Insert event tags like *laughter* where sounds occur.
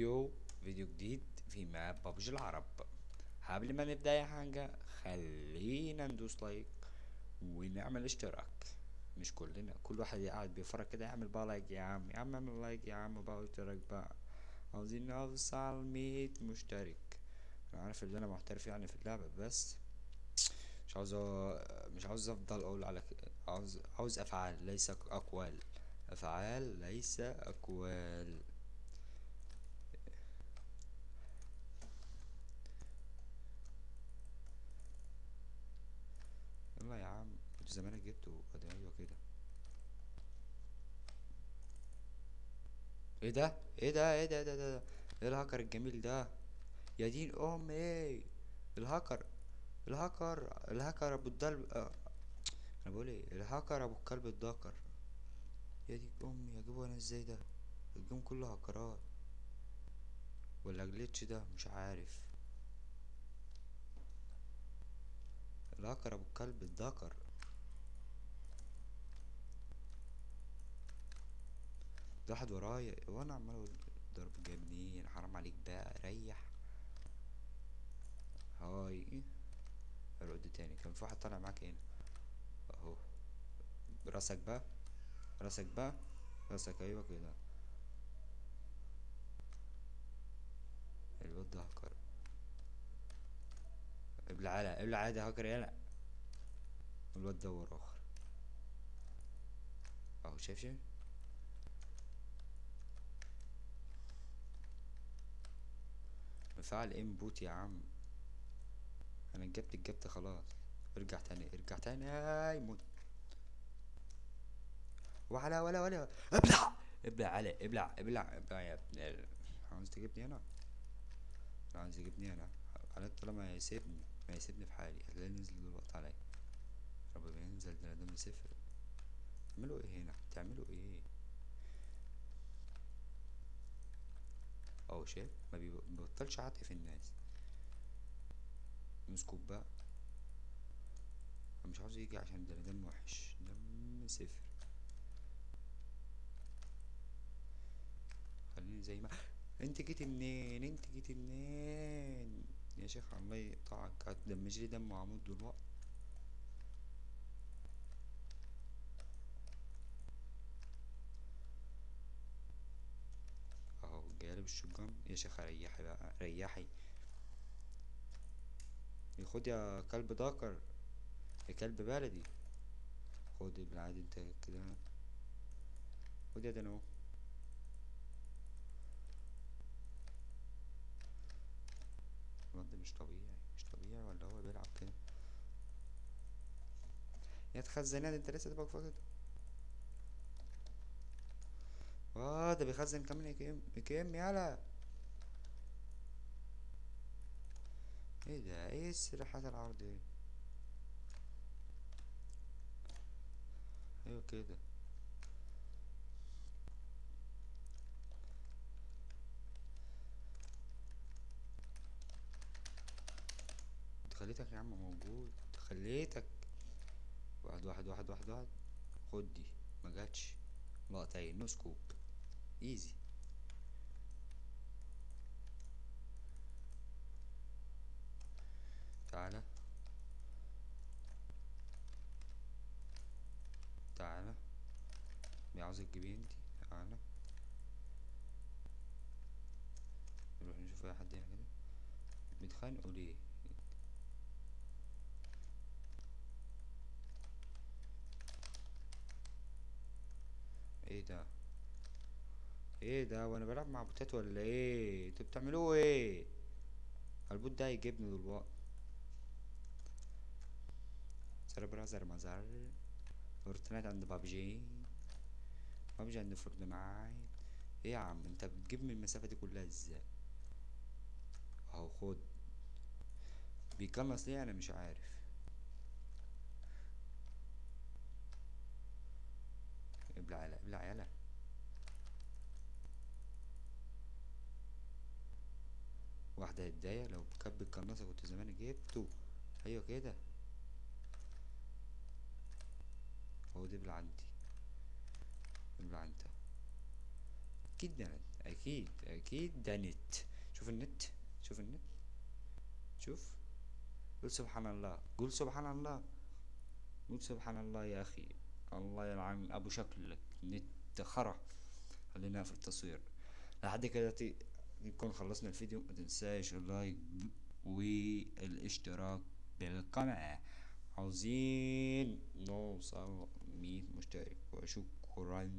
فيديو فيديو جديد في map PUBG العرب. قبل ما نبدأ اي حاجة خلينا ندوس like ونعمل اشتراك. مش كلنا كل واحد قاعد بيتفرج كده يعمل بقى like يا عم يا عم اعمل like يا عم بقى اشتراك بقى. عاوزين نوصل مية مشترك. أنا عارف إن أنا محترف يعني في اللعبة بس مش عاوز مش عاوز أفضل أقول على عاوز عاوز أفعال ليس أقوال. أفعال ليس أقوال يلا يا عم كنت زمانك جبته ادي أيوه كده إيه ده؟ إيه ده؟ إيه ده؟ إيه ده؟ ده ده؟ إيه الهاكر الجميل ده؟ يا دين ام إيه الهاكر الهاكر الهاكر أبو الدلب آه. أنا بقول إيه؟ الهاكر أبو الكلب الداكر. يا دين أمي اجيبه أنا إزاي ده؟ الجيم كله هاكرات. ولا جليتش ده؟ مش عارف. الهاكر أبو الكلب الداكر. ده واحد ورايا وأنا عمال أقول ضرب جاي منين؟ حرام عليك بقى ريح. هاي. العد تاني. كان في واحد طالع معاك هنا. أهو. راسك بقى. راسك بقى. راسك أيوه كده. الواد ده هاكر ابلع على ابلع عادي هاكر يلا الواد ده آخر. أهو شايف شايف؟ مفعل انبوت يا عم. أنا جبت الجبت خلاص. ارجع تاني ارجع تاني. أي موت ولا ولا ولا. ابلع! ابلع علي ابلع ابلع. ابلع يا ابن عاوز تجيبني لا عاوز تجيبني أنا على طالما هيسيبني ما يسيبني في حالي. هتلاقيه نزل دلوقتي عليا. رب بينزل ده دم صفر تعملوا إيه هنا؟ بتعملوا إيه؟ اهو شايف ما بيب- بيبطلش في الناس نسكوب بقى. مش عاوز يجي عشان ده دم وحش. دم صفر. خليني زي ما *gasps* أنت جيتي منين؟ أنت جيتي منين؟ يا شيخ الله يقطعك. هتدمج لي دم وعمود دلوقتي. جالب الشجان يا شيخ ريحي بقى ريحي خد يا كلب داكر. يا كلب بلدي. خد بالعادي انت كده. خد يا اهو الواد مش طبيعي. مش طبيعي ولا هو بيلعب كده؟ يا تخزنات انت لسه تبقى فاضي؟ آه ده بيخزن كمان يكم يكم يالا؟ إيه ده؟ إيه السلاحات العرض دي؟ أيوه كده خليتك يا عم موجود. خليتك. واحد واحد واحد واحد واحد. خد دي. ما جاتش. لقطتين. no scope easy تعالى تعالى عاوزك تجيبيه انتي. تعالى نروح نشوف أي حد هنا كده. بيتخانقوا ليه إيه ده؟ إيه ده؟ وأنا بلعب مع بوتات ولا إيه؟ أنتوا بتعملوه إيه؟ ال bot ده هيجيبني دلوقتي. سر brother مزار Fortnite عند PUBG. PUBG عند Fortnite. إيه يا عم انت بتجيب من المسافة دي كلها إزاي؟ اهو خد. بيقنص ليه؟ أنا مش عارف. ابلع يلا ابلع يلا. واحدة هدايا لو كان بالقناصة كنت زمان جبته. أيوه كده. هو دبل عندي ابلع انت أكيد ده أكيد أكيد ده نت. شوف النت شوف النت. شوف. قول سبحان الله. قول سبحان الله. قول سبحان الله يا أخي. الله يلعن أبو شكلك. نت خرا. خلينا في التصوير. لحد كده نكون خلصنا الفيديو ما تنساش اللايك والاشتراك بالقناة. عاوزين نوصل مية مشترك وشكرا